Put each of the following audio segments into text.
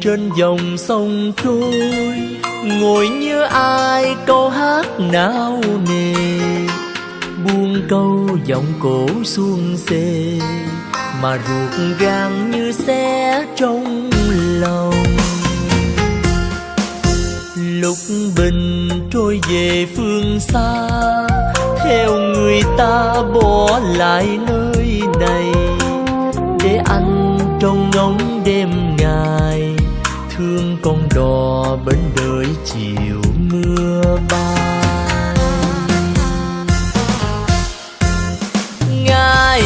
Trên dòng sông trôi, ngồi như ai câu hát não nề. Buông câu giọng cổ xuông xê mà ruột gan như xe trong lòng. Lúc bình trôi về phương xa, theo người ta bỏ lại nơi này trong ngóng đêm ngày, thương con đò bên đời chiều mưa bay. Ngày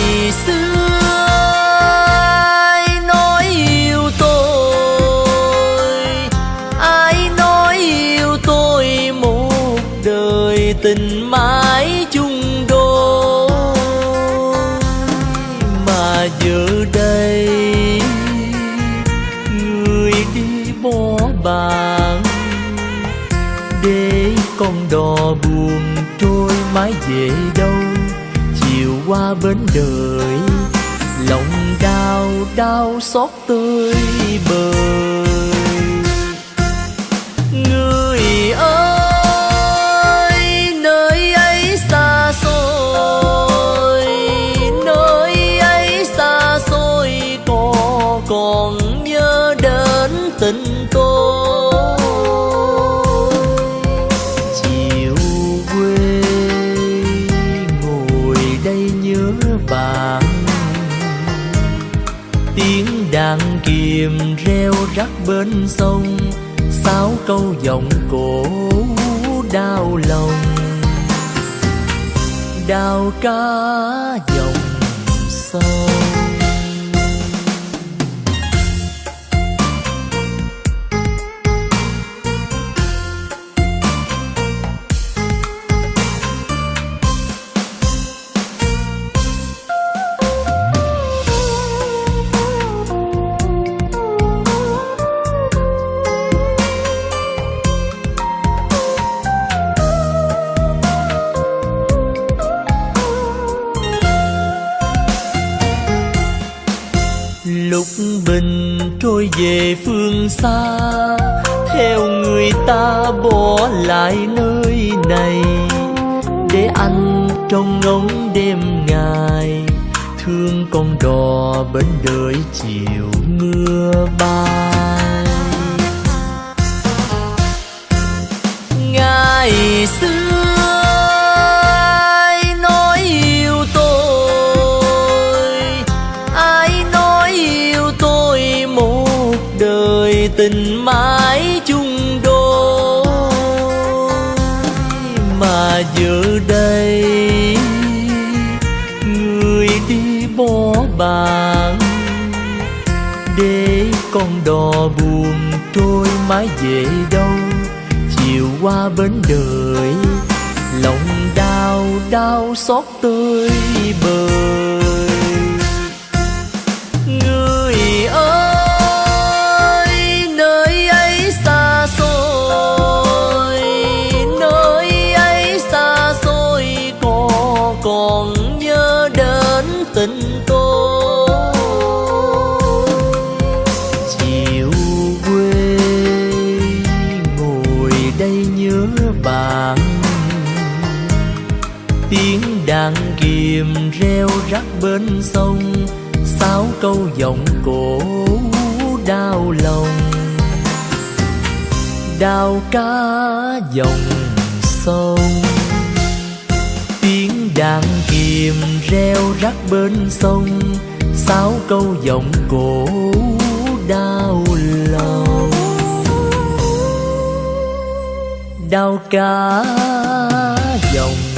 xưa, ai nói yêu tôi? Ai nói yêu tôi một đời tình mãi chung đâu chiều qua bến đời lòng đau đau xót tươi bời. Người kiềm reo rắc bên sông sao câu giọng cổ đau lòng. Đào cá dòng sông. Bình trôi về phương xa, theo người ta bỏ lại nơi này để anh trong ngóng đêm ngày. Thương con đò bên đời chiều mưa bay. Tình mãi chung đôi mà giờ đây người đi bỏ bạn để con đò buồn trôi mãi về đâu. Chiều qua bến đời, lòng đau đau xót tươi bời. Thân tôi. Chiều quê ngồi đây nhớ bạn. Tiếng đàn kiềm reo rắc bên sông, sáu câu giọng cổ đau lòng. Đau cá dòng sông đang đàn kiềm reo rắc bên sông, sáu câu giọng cổ đau lòng. Đau cả dòng